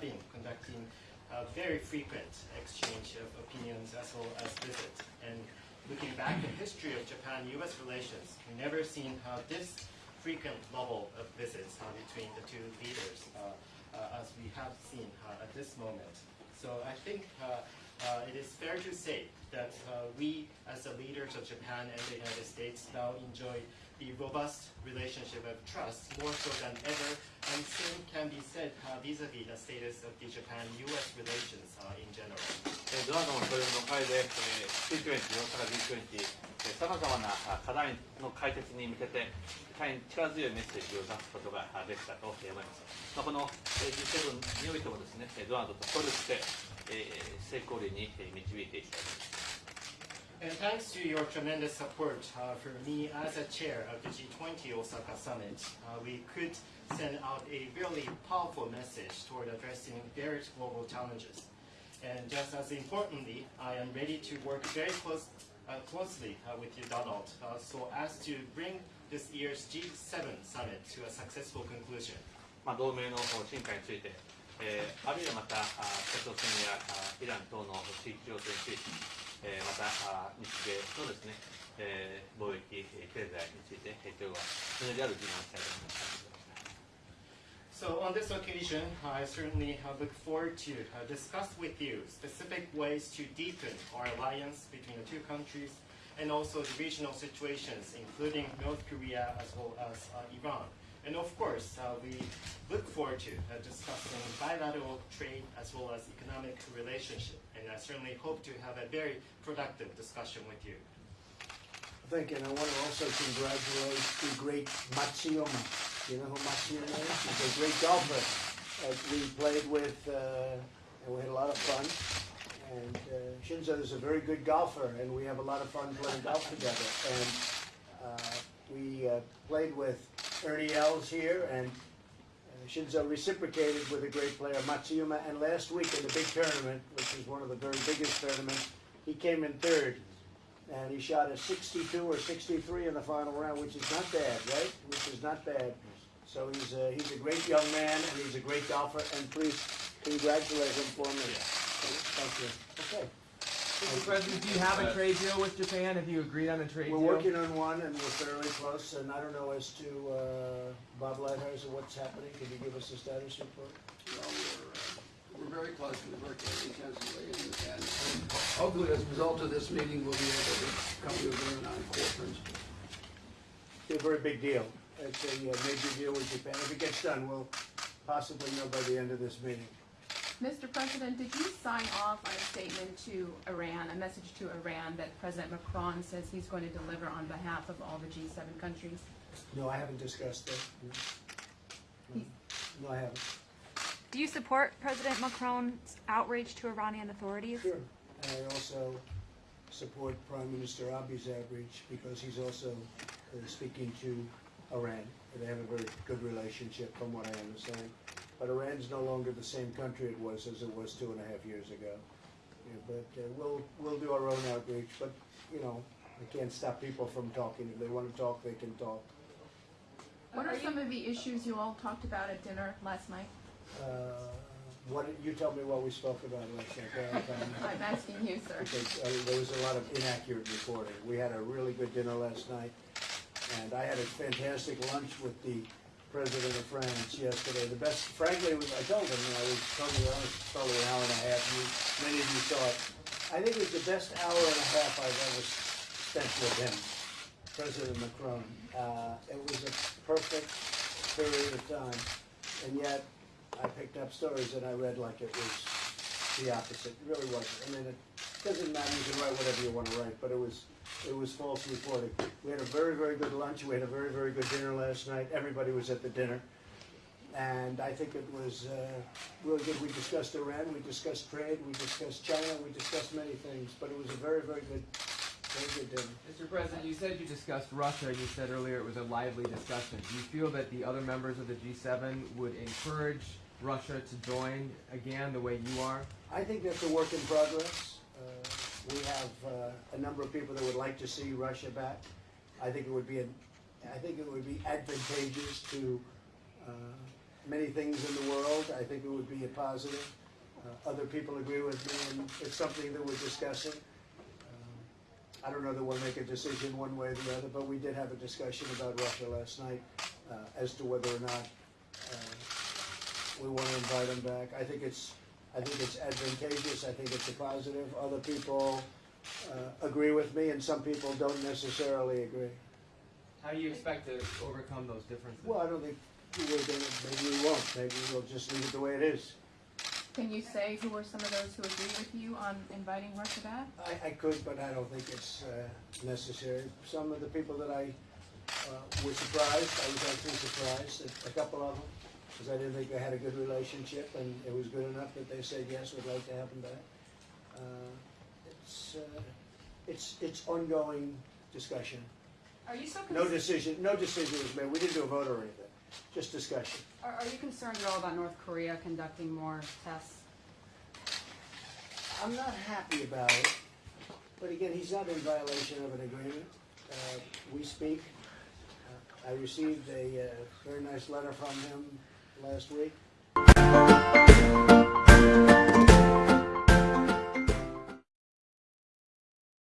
been conducting a very frequent exchange of opinions as well as visits. And looking back at the history of Japan-U.S. relations, we've never seen how this frequent level of visits uh, between the two leaders uh, uh, as we have seen uh, at this moment. So I think uh, it is fair to say that uh, we, as the leaders of Japan and the United States, now enjoy the robust relationship of trust more so than ever, and same can be said vis-a-vis uh, -vis the status of the Japan-U.S. relations in general. ドラゴンそれの会で G20、G20、さまざまな課題の解決に向けて、大変力強いメッセージを出すことができたと思います。まあ、この G7 においてもですね、ドアードと協力して、成功裏にえー導いていきたいと思います。 And thanks to your tremendous support uh, for me as a chair of the G20 Osaka Summit, uh, we could send out a really powerful message toward addressing various global challenges. And just as importantly, I am ready to work very close, uh, closely uh, with you, Donald, uh, so as to bring this year's G7 summit to a successful conclusion. まあ、同盟の進化について、 えーあるいはまたあ北朝鮮やあイラン等の地域情勢について、えーまたあ日米のですね、えー貿易、えー経済について、えー今日はそれである議論をしたいと思います。 So on this occasion, I certainly uh, look forward to uh, discuss with you specific ways to deepen our alliance between the two countries and also the regional situations, including North Korea as well as uh, Iran. And of course, uh, we look forward to uh, discussing bilateral trade as well as economic relationship. And I certainly hope to have a very productive discussion with you. Thank you, and I want to also congratulate the great Matsuyama. You know who Matsuyama is? He's a great golfer that we played with, uh, and we had a lot of fun. And uh, Shinzo is a very good golfer, and we have a lot of fun playing golf together. And uh, we uh, played with Ernie Els here, and uh, Shinzo reciprocated with a great player, Matsuyama. And last week in the big tournament, which is one of the very biggest tournaments, he came in third and he shot a 62 or 63 in the final round, which is not bad, right? Which is not bad. So he's a, he's a great young man, and he's a great golfer, and please congratulate him for me. Thank you. Okay. Mr. President, do you have a trade deal with Japan? Have you agreed on a trade deal? We're deal? working on one, and we're fairly close, and I don't know as to uh, Bob Lighthizer what's happening. Can you give us a status report? Well, we're, uh, we're very close, we work intensively, and, and hopefully as a result of this meeting, we'll be able to come to agreement on core principles. Be a very big deal. It's a uh, major deal with Japan. If it gets done, we'll possibly know by the end of this meeting. Mr. President, did you sign off on a statement to Iran, a message to Iran that President Macron says he's going to deliver on behalf of all the G7 countries? No, I haven't discussed that. No. No, I haven't. Do you support President Macron's outreach to Iranian authorities? Sure. And I also support Prime Minister Abe's outreach because he's also uh, speaking to Iran. They have a very good relationship from what I understand. But Iran's no longer the same country it was as it was two and a half years ago. Yeah, but uh, we'll, we'll do our own outreach, but, you know, I can't stop people from talking. If they want to talk, they can talk. What are some of the issues you all talked about at dinner last night? Uh, what, you tell me what we spoke about last night. Go ahead, Tom. I'm asking you, sir. because uh, there was a lot of inaccurate reporting. We had a really good dinner last night, and I had a fantastic lunch with the president of France yesterday. The best, frankly, was I told him, I was totally honest, probably an hour and a half. You, many of you saw it. I think it was the best hour and a half I've ever spent with him, President Macron. Uh, it was a perfect period of time, and yet I picked up stories that I read like it was the opposite. It really wasn't. I mean, it doesn't matter. You can write whatever you want to write, but it was it was false reporting. We had a very very good lunch. We had a very very good dinner last night. Everybody was at the dinner, and I think it was uh, really good. We discussed Iran. We discussed trade. We discussed China. We discussed many things. But it was a very very good very good dinner. Mr. President, you said you discussed Russia. You said earlier it was a lively discussion. Do you feel that the other members of the G7 would encourage Russia to join again the way you are? I think that's a work in progress. Uh, we have uh, a number of people that would like to see Russia back. I think it would be, an, I think it would be advantageous to uh, many things in the world. I think it would be a positive. Uh, other people agree with me, and it's something that we're discussing. Um, I don't know that we'll make a decision one way or the other, but we did have a discussion about Russia last night uh, as to whether or not uh, we want to invite them back. I think it's, I think it's advantageous. I think it's a positive. Other people uh, agree with me, and some people don't necessarily agree. How do you expect to overcome those differences? Well, I don't think we're gonna, maybe we won't, maybe we'll just leave it the way it is. Can you say who are some of those who agree with you on inviting Russia back? I, I could, but I don't think it's uh, necessary. Some of the people that I uh, were surprised, I was actually surprised, a couple of them, because I didn't think they had a good relationship, and it was good enough that they said, yes, we'd like to have them back. Uh, It's, uh, it's, it's ongoing discussion. Are you so No decision, no decision was made, we didn't do a vote or anything, just discussion. Are, are you concerned at all about North Korea conducting more tests? I'm not happy about it, but again, he's not in violation of an agreement. Uh, We speak. Uh, I received a uh, very nice letter from him last week.